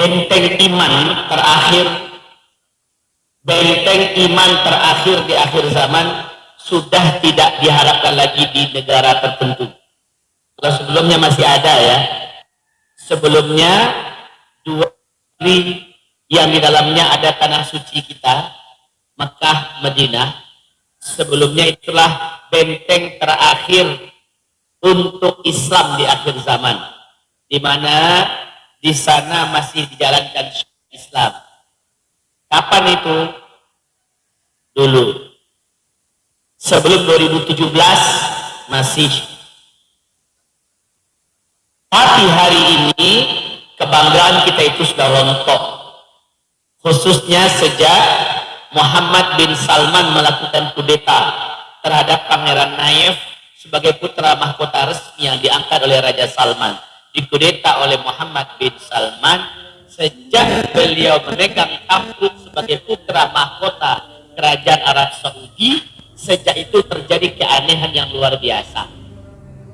benteng iman terakhir. Benteng iman terakhir di akhir zaman sudah tidak diharapkan lagi di negara tertentu. Kalau sebelumnya masih ada ya. Sebelumnya dua negeri yang di dalamnya ada tanah suci kita Mekah, Madinah. Sebelumnya itulah benteng terakhir untuk Islam di akhir zaman. Di mana di sana masih dijalankan Islam. Kapan itu? Dulu. Sebelum 2017 masih. Tapi hari ini kebanggaan kita itu sudah rontok. Khususnya sejak Muhammad bin Salman melakukan kudeta terhadap Pangeran Naif sebagai putra mahkota resmi yang diangkat oleh Raja Salman dikudeta oleh Muhammad bin Salman sejak beliau memegang tampuk sebagai putra mahkota kerajaan Arab Saudi. Sejak itu terjadi keanehan yang luar biasa.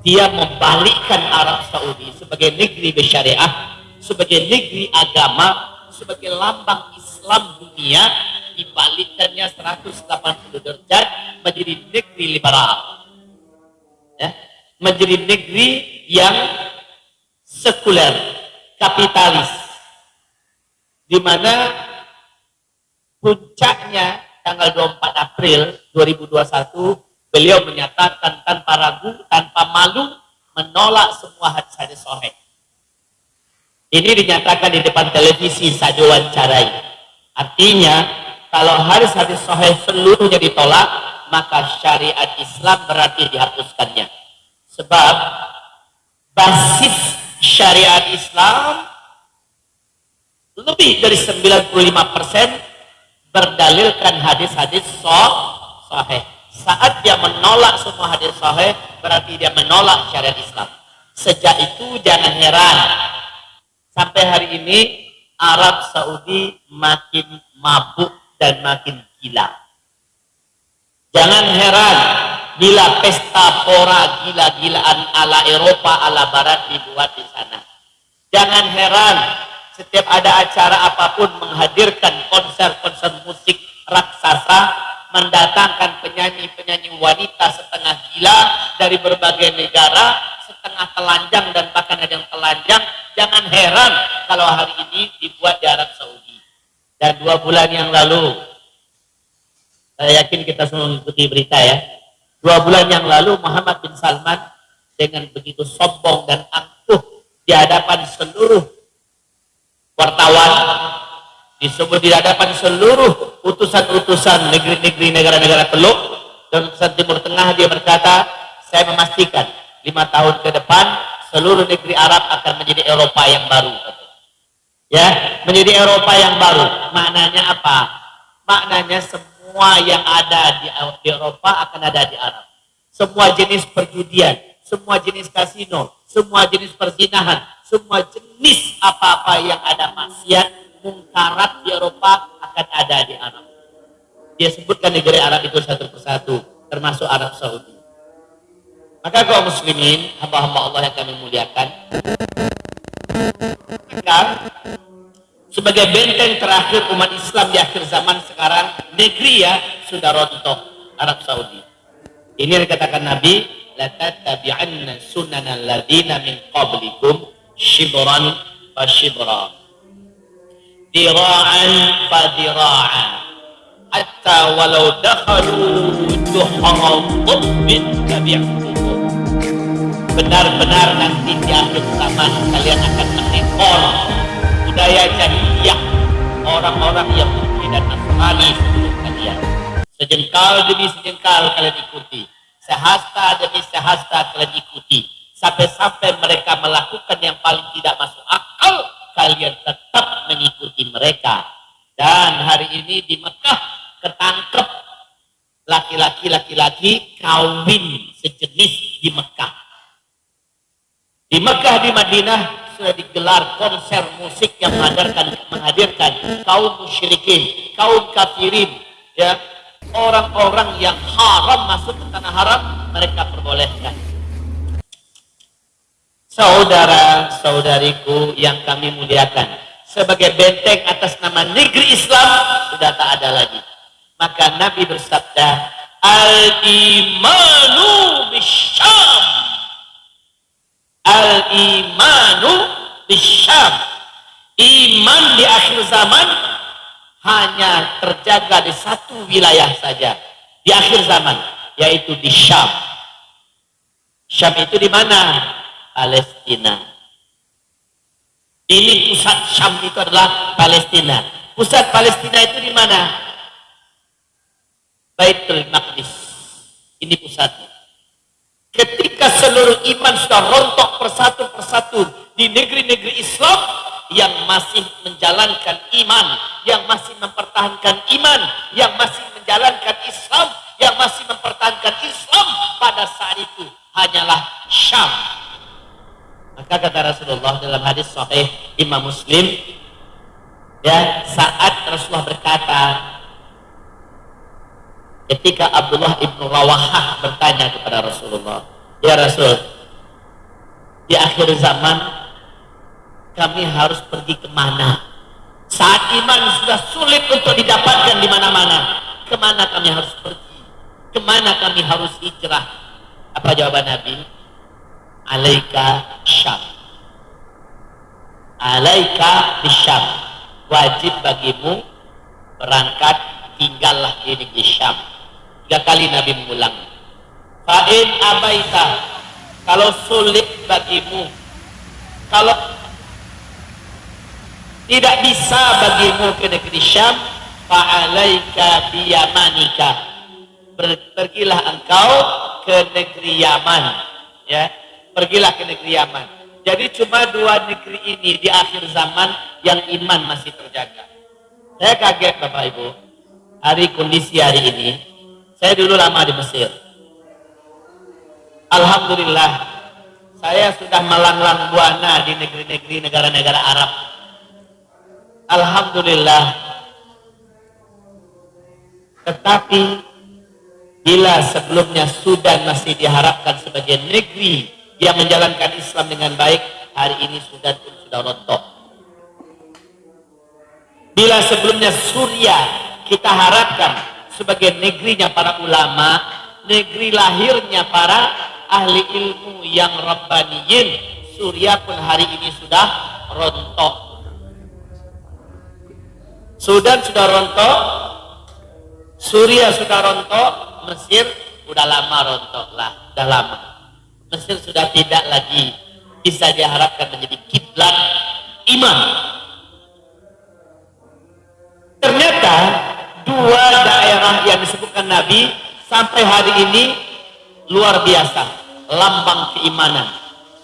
Dia membalikkan Arab Saudi sebagai negeri bersyariah sebagai negeri agama, sebagai lambang Islam dunia, dibalikkannya 180 derajat menjadi negeri liberal. Ya, menjadi negeri yang sekuler, kapitalis. Di mana puncaknya tanggal 24 April 2021 beliau menyatakan tanpa ragu, tanpa malu menolak semua hadis-hadis sahih ini dinyatakan di depan televisi saat diwawancarai. Artinya, kalau hadis-hadis sahih seluruhnya ditolak, maka syariat Islam berarti dihapuskannya. Sebab basis syariat Islam lebih dari 95% berdalilkan hadis-hadis sahih. Saat dia menolak semua hadis sahih, berarti dia menolak syariat Islam. Sejak itu jangan heran sampai hari ini Arab Saudi makin mabuk dan makin gila. Jangan heran bila pesta pora gila-gilaan ala Eropa, ala Barat dibuat di sana. Jangan heran setiap ada acara apa pun menghadirkan konser-konser musik raksasa, mendatangkan penyanyi-penyanyi wanita setengah gila dari berbagai negara, setengah telanjang dan bahkan ada yang telanjang, Jangan heran kalau hari ini dibuat di Arab Saudi. Dan dua bulan yang lalu, saya yakin kita semua mengikuti berita ya. Dua bulan yang lalu Muhammad bin Salman dengan begitu sombong dan angkuh di hadapan seluruh wartawan, disebut di hadapan seluruh utusan-utusan negeri-negeri negara-negara teluk dan utusan Timur Tengah dia berkata, saya memastikan lima tahun ke depan seluruh negeri Arab akan menjadi Eropa yang baru. Ya, menjadi Eropa yang baru. Maknanya apa? Maknanya semua yang ada di, Eropa akan ada di Arab. Semua jenis perjudian, semua jenis kasino, semua jenis perzinahan, semua jenis apa-apa yang ada maksiat, mungkarat di Eropa akan ada di Arab. Dia sebutkan negeri Arab itu satu persatu, termasuk Arab Saudi. Maka kaum muslimin, hamba-hamba Allah yang kami muliakan, maka sebagai benteng terakhir umat Islam di akhir zaman sekarang, negeri ya sudah rontok Arab Saudi. Ini dikatakan Nabi, la tattabi'anna sunana alladhina min qablikum shibran fa shibra. Dira'an fa dira'an. Hatta walau dakhalu duhara dhabbin tabi'kum benar-benar nanti di akhir zaman kalian akan mengekor budaya jahiliyah orang-orang yang dan Nasrani sebelum kalian. Sejengkal demi sejengkal kalian ikuti sehasta demi sehasta kalian ikuti. Sampai-sampai mereka melakukan yang paling tidak masuk akal kalian tetap mengikuti mereka. Dan hari ini di Mekah ketangkep laki-laki laki-laki kawin sejenis di Mekah. Di Mekah di Madinah sudah digelar konser musik yang menghadirkan menghadirkan kaum musyrikin, kaum kafirin, ya orang-orang yang haram masuk ke tanah haram mereka perbolehkan. Saudara-saudariku yang kami muliakan, sebagai benteng atas nama negeri Islam sudah tak ada lagi. Maka Nabi bersabda, Al-imanu bisyam. Al-imanu bisyam. Iman di akhir zaman hanya terjaga di satu wilayah saja. Di akhir zaman, yaitu di Syam. Syam itu di mana? Palestina. Ini pusat Syam itu adalah Palestina. Pusat Palestina itu di mana? Baitul Maqdis. Ini pusatnya. Ketika seluruh iman sudah rontok persatu persatu di negeri-negeri Islam yang masih menjalankan iman, yang masih mempertahankan iman, yang masih menjalankan Islam, yang masih mempertahankan Islam pada saat itu hanyalah Syam. Maka kata Rasulullah dalam hadis sahih Imam Muslim ya saat Rasulullah ketika Abdullah ibnu Rawahah bertanya kepada Rasulullah ya Rasul di akhir zaman kami harus pergi ke mana saat iman sudah sulit untuk didapatkan di mana-mana ke mana kami harus pergi? Ke mana kami harus hijrah? Apa jawaban Nabi? Alaika syam. Alaika bisyam. Wajib bagimu berangkat tinggallah di negeri Syam tiga kali Nabi mengulang. Fa'in abaita kalau sulit bagimu. Kalau tidak bisa bagimu ke negeri Syam fa'alaika biyamanika. Pergilah engkau ke negeri Yaman ya. Pergilah ke negeri Yaman. Jadi cuma dua negeri ini di akhir zaman yang iman masih terjaga. Saya kaget Bapak Ibu, hari kondisi hari ini, saya dulu lama di Mesir. Alhamdulillah, saya sudah melanglang buana di negeri-negeri negara-negara Arab. Alhamdulillah. Tetapi bila sebelumnya Sudan masih diharapkan sebagai negeri yang menjalankan Islam dengan baik hari ini sudah sudah rontok bila sebelumnya Suria kita harapkan sebagai negerinya para ulama negeri lahirnya para ahli ilmu yang rabbaniyin. Suria pun hari ini sudah rontok. Sudan sudah rontok Suria sudah rontok Mesir udah lama rontok lah udah lama. Mesir sudah tidak lagi bisa diharapkan menjadi kiblat iman. Ternyata dua daerah yang disebutkan Nabi sampai hari ini luar biasa, lambang keimanan.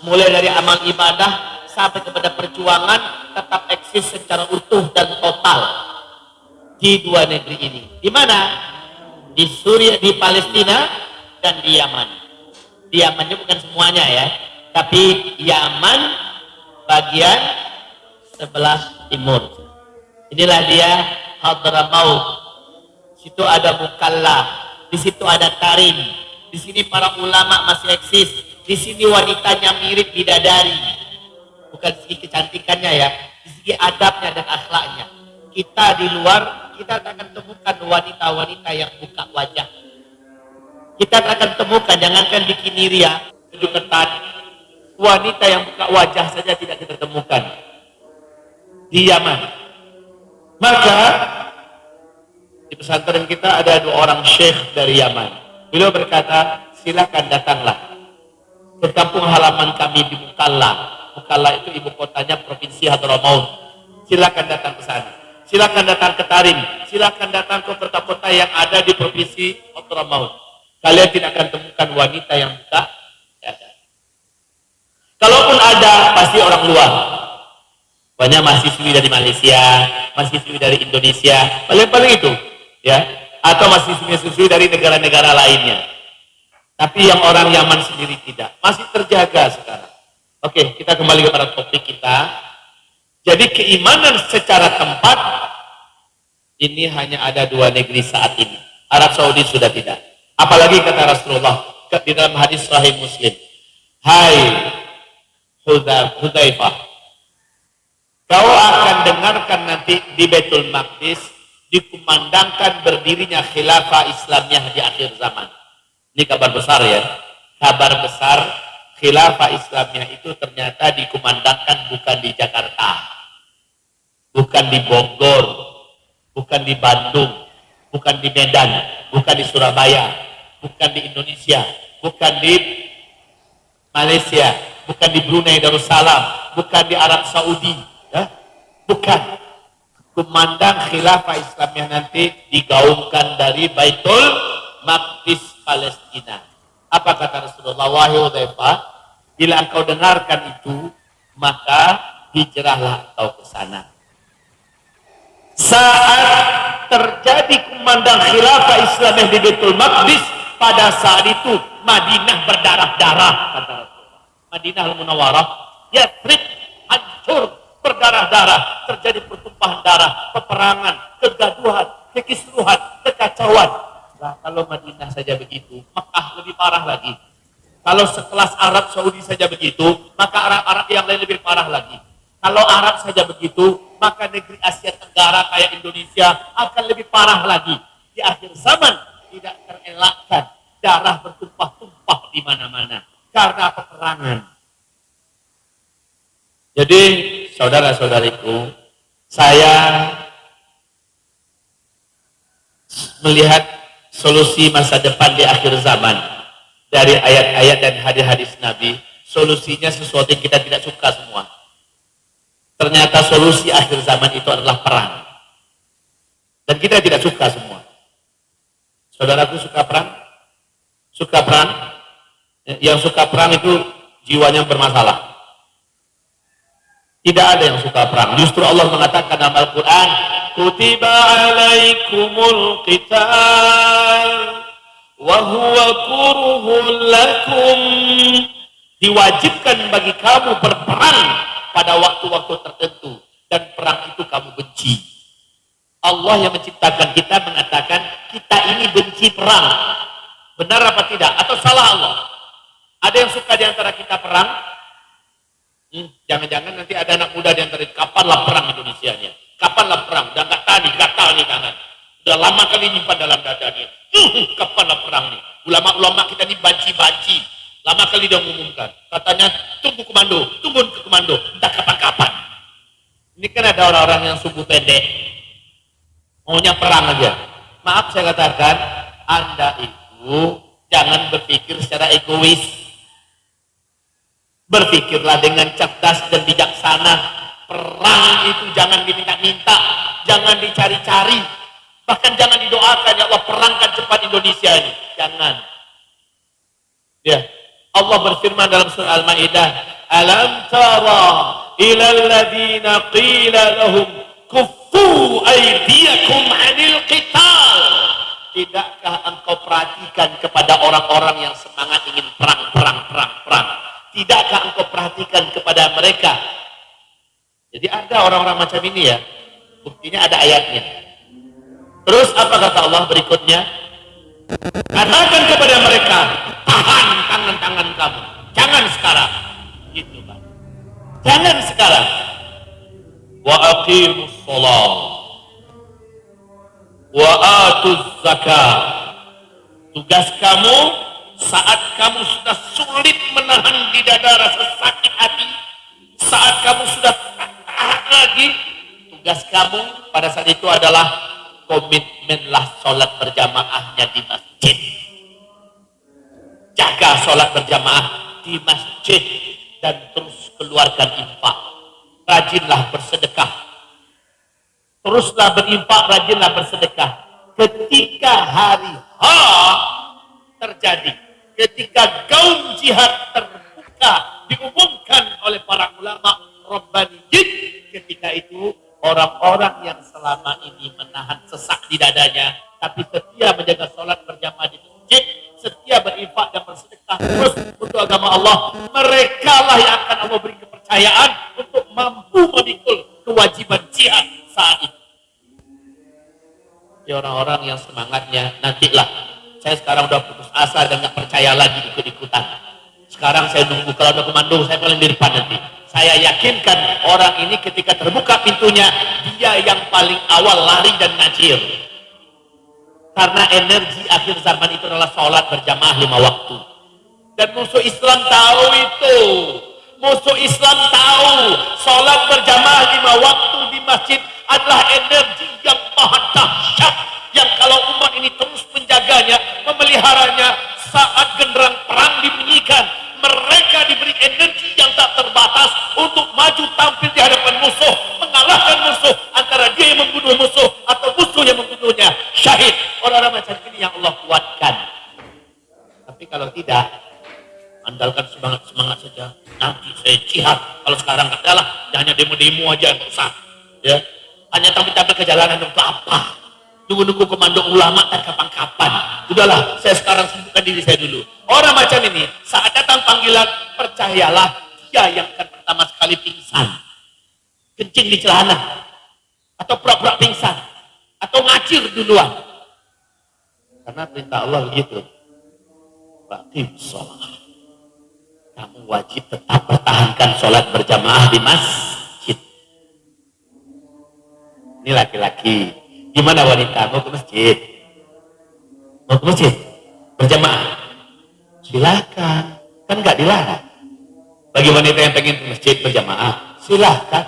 Mulai dari amal ibadah sampai kepada perjuangan tetap eksis secara utuh dan total di dua negeri ini. Di mana? Di Suriah, di Palestina dan di Yaman. Yaman itu bukan semuanya ya tapi Yaman bagian sebelah timur inilah dia Hadramaut situ ada Mukalla di situ ada Tarim. Di sini para ulama masih eksis. Di sini wanitanya mirip bidadari. Bukan segi kecantikannya ya di segi adabnya dan akhlaknya. Kita di luar kita akan temukan wanita-wanita yang buka wajah. Kita akan temukan jangankan bikini ria baju ketat wanita yang buka wajah saja tidak kita temukan. Di Yaman. Maka di pesantren kita ada dua orang syekh dari Yaman. Beliau berkata silakan datanglah. Ke halaman kami di Mukalla. Mukalla itu ibu kotanya provinsi Hadramaut. Silakan datang ke sana. Silakan datang ke Tarim. Silakan datang ke kota-kota yang ada di provinsi Hadramaut. Kalian tidak akan temukan wanita yang buka dada. Kalaupun ada, pasti orang luar. Banyak mahasiswi dari Malaysia, mahasiswi dari Indonesia, paling-paling itu, ya. Atau mahasiswi-mahasiswi dari negara-negara lainnya. Tapi yang orang Yaman sendiri tidak, masih terjaga sekarang. Oke, kita kembali kepada topik kita. Jadi keimanan secara tempat ini hanya ada dua negeri saat ini. Arab Saudi sudah tidak. Apalagi kata Rasulullah di dalam hadis Sahih Muslim, Hai Hudzaifah, kau akan dengarkan nanti di Betul Maqdis dikumandangkan berdirinya khilafah Islamiyah di akhir zaman. Ini kabar besar ya. Kabar besar khilafah Islamiyah itu ternyata dikumandangkan bukan di Jakarta. Bukan di Bogor, bukan di Bandung, bukan di Medan, bukan di Surabaya, bukan di Indonesia, bukan di Malaysia, bukan di Brunei Darussalam, bukan di Arab Saudi, ya? bukan. Kumandang khilafah Islamiyah nanti digaungkan dari Baitul Maqdis Palestina. Apa kata Rasulullah? Wahai Udhaifah, bila engkau dengarkan itu, maka hijrahlah engkau ke sana. Saat terjadi kumandang khilafah Islamiyah di Baitul Maqdis, pada saat itu Madinah berdarah-darah kata Rasulullah. Madinah al-Munawwarah, Yathrib hancur berdarah-darah, terjadi pertumpahan darah, peperangan, kegaduhan, kekisruhan, kekacauan. Nah, kalau Madinah saja begitu, Mekah lebih parah lagi. Kalau sekelas Arab Saudi saja begitu, maka Arab-Arab yang lain lebih parah lagi. Kalau Arab saja begitu, maka negeri Asia Tenggara kayak Indonesia akan lebih parah lagi. Di akhir zaman tidak terelakkan darah bertumpah-tumpah di mana-mana karena peperangan. Jadi saudara-saudariku, saya melihat solusi masa depan di akhir zaman dari ayat-ayat dan hadis-hadis Nabi, solusinya sesuatu yang kita tidak suka semua. Ternyata solusi akhir zaman itu adalah perang. Dan kita tidak suka semua. Saudaraku suka perang? Suka perang? Yang suka perang itu jiwanya bermasalah. Tidak ada yang suka perang. Justru Allah mengatakan dalam Al-Quran, Kutiba alaikumul qital Wahuwa kuruhun lakum. Diwajibkan bagi kamu berperang pada waktu-waktu tertentu dan perang itu kamu benci. Allah yang menciptakan kita mengatakan kita ini benci perang. Benar apa tidak? Atau salah Allah? Ada yang suka di antara kita perang jangan-jangan hmm, nanti ada anak muda di antara kapanlah perang Indonesia nya kapanlah perang? Udah nggak tani gatal nih tangan. Udah lama kali nyimpan dalam dadanya kapanlah perang nih? Ulama-ulama kita ini banci-banci. Lama kali dia mengumumkan. Katanya tunggu komando tunggu ke komando. Entah kapan-kapan. Ini kan ada orang-orang yang subuh pendek. Maunya perang aja. Maaf saya katakan anda itu jangan berpikir secara egois berpikirlah dengan cerdas dan bijaksana perang itu jangan diminta-minta jangan dicari-cari Bahkan jangan didoakan ya Allah perangkan cepat Indonesia ini. Jangan. Ya. Allah berfirman dalam surah Al-Maidah, "Alam tara ila alladziina qila lahum kuffu aydiyakum 'anil qital?" Tidakkah engkau perhatikan kepada orang-orang yang semangat ingin perang, perang, perang, perang? Tidakkah engkau perhatikan kepada mereka? Jadi ada orang-orang macam ini ya. Buktinya ada ayatnya. Terus apa kata Allah berikutnya? Katakan kepada mereka, tahan tangan-tangan kamu. Jangan sekarang. Gitu kan. Jangan sekarang. Wa aqimus sholat. Wa atuz zakat. Tugas kamu saat kamu sudah sulit menahan di dada rasa sakit hati, saat kamu sudah tahan lagi, tugas kamu pada saat itu adalah komitmenlah sholat berjamaahnya di masjid. Jaga sholat berjamaah di masjid dan terus keluarkan infak. Rajinlah bersedekah. Teruslah berinfak, rajinlah bersedekah. Ketika hari H terjadi, ketika gaung jihad terbuka diumumkan oleh para ulama Rabbaniyin, ketika itu orang-orang yang selama ini menahan sesak di dadanya, tapi setia menjaga sholat berjamaah di masjid, setia berinfak dan bersedekah terus untuk agama Allah, mereka lah yang akan Allah beri kepercayaan untuk mampu memikul kewajiban jihad saat itu. Ya orang-orang yang semangatnya nantilah. Saya sekarang udah asa dan nggak percaya lagi ikut-ikutan. Sekarang saya nunggu kalau ada komando, saya paling di depan nanti. Saya yakinkan orang ini ketika terbuka pintunya dia yang paling awal lari dan ngajir karena energi akhir zaman itu adalah sholat berjamaah lima waktu. Dan musuh Islam tahu itu musuh Islam tahu sholat berjamaah lima waktu di masjid adalah energi yang maha dahsyat yang kalau umat ini terus menjaganya memeliharanya saat genderang perang dibunyikan mereka diberi energi yang tak terbatas untuk maju tampil di hadapan musuh, mengalahkan musuh antara dia yang membunuh musuh atau musuh yang membunuhnya. Syahid orang-orang macam ini yang Allah kuatkan. Tapi kalau tidak, andalkan semangat-semangat saja. Nanti saya jihad. Kalau sekarang adalah, hanya demo-demo aja yang usah. Ya, hanya tampil-tampil ke jalanan untuk apa? Nunggu-nunggu komando ulama tak kapan-kapan. Sudahlah, saya sekarang sibukkan diri saya dulu. Orang macam ini, saat datang panggilan, percayalah, dia yang akan pertama sekali pingsan. Kencing di celana. Atau pura-pura pingsan. Atau ngacir duluan. Karena perintah Allah begitu. Batim sholat. Kamu wajib tetap pertahankan sholat berjamaah di masjid. Ini laki-laki Gimana wanita? Mau ke masjid? Mau ke masjid? Berjamaah? Silakan. Kan nggak dilarang. Bagi wanita yang pengen ke masjid berjamaah, silakan.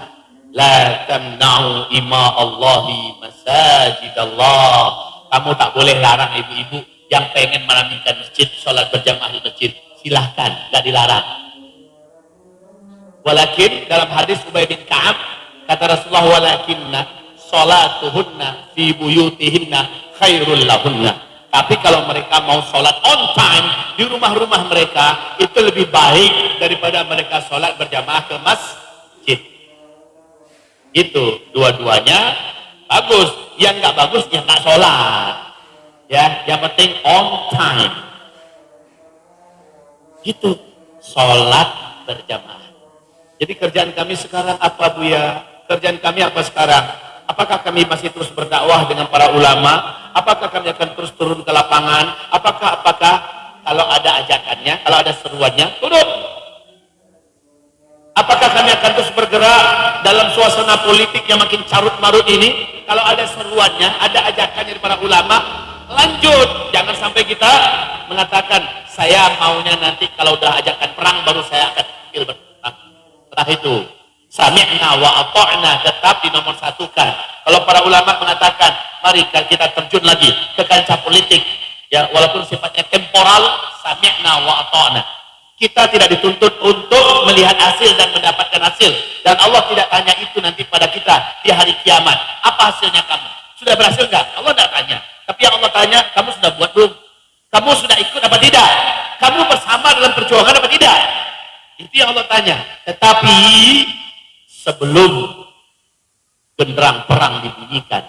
La tamna'u ima Allahi masajid Allah. Kamu tak boleh larang ibu-ibu yang pengen meramaikan masjid, sholat berjamaah di masjid. Silahkan, nggak dilarang. Walakin dalam hadis Ubay bin Ka'ab kata Rasulullah walakinna salatuhunna fi buyutihinna khairul lahunna. Tapi kalau mereka mau sholat on time di rumah-rumah mereka itu lebih baik daripada mereka sholat berjamaah ke masjid. Itu dua-duanya bagus. Yang nggak bagus ya nggak sholat. Ya, yang penting on time. Itu sholat berjamaah. Jadi kerjaan kami sekarang apa bu ya? Kerjaan kami apa sekarang? Apakah kami masih terus berdakwah dengan para ulama? Apakah kami akan terus turun ke lapangan? Apakah apakah kalau ada ajakannya, kalau ada seruannya, turun. Apakah kami akan terus bergerak dalam suasana politik yang makin carut marut ini? Kalau ada seruannya, ada ajakannya dari para ulama, lanjut. Jangan sampai kita mengatakan saya maunya nanti kalau udah ajakan perang baru saya akan tampil berperang. Setelah itu Sami'na wa ata'na tetap di nomor satukan. Kalau para ulama mengatakan, mari kita terjun lagi ke kancah politik. Ya, walaupun sifatnya temporal, sami'na wa ata'na. Kita tidak dituntut untuk melihat hasil dan mendapatkan hasil. Dan Allah tidak tanya itu nanti pada kita di hari kiamat. Apa hasilnya kamu? Sudah berhasil enggak? Allah tidak tanya. Tapi yang Allah tanya, kamu sudah buat belum? Kamu sudah ikut apa tidak? Kamu bersama dalam perjuangan apa tidak? Itu yang Allah tanya. Tetapi sebelum genderang perang dibunyikan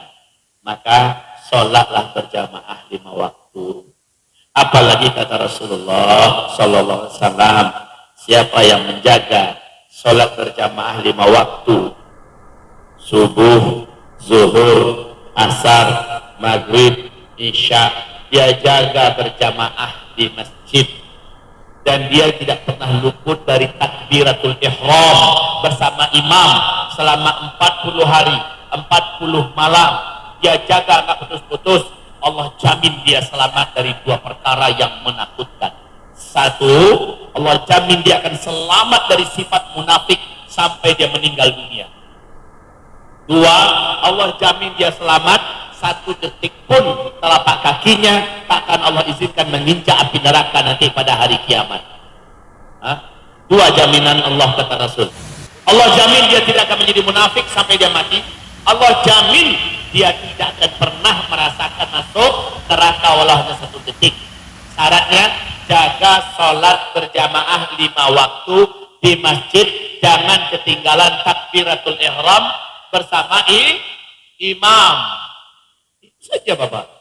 maka sholatlah berjamaah lima waktu apalagi kata Rasulullah Sallallahu Alaihi Wasallam siapa yang menjaga sholat berjamaah lima waktu subuh zuhur asar maghrib isya dia jaga berjamaah di masjid. Dan dia tidak pernah luput dari takbiratul ihram bersama imam selama 40 hari 40 malam. Dia jaga nggak putus-putus. Allah jamin dia selamat dari dua perkara yang menakutkan. Satu Allah jamin dia akan selamat dari sifat munafik sampai dia meninggal dunia dua Allah jamin dia selamat satu detik pun telapak kakinya takkan Allah izinkan menginjak api neraka nanti pada hari kiamat. Hah? Dua jaminan Allah kata Rasul. Allah jamin dia tidak akan menjadi munafik sampai dia mati. Allah jamin dia tidak akan pernah merasakan masuk neraka walau satu detik. Syaratnya jaga sholat berjamaah lima waktu di masjid. Jangan ketinggalan takbiratul ihram bersama imam saja Bapak.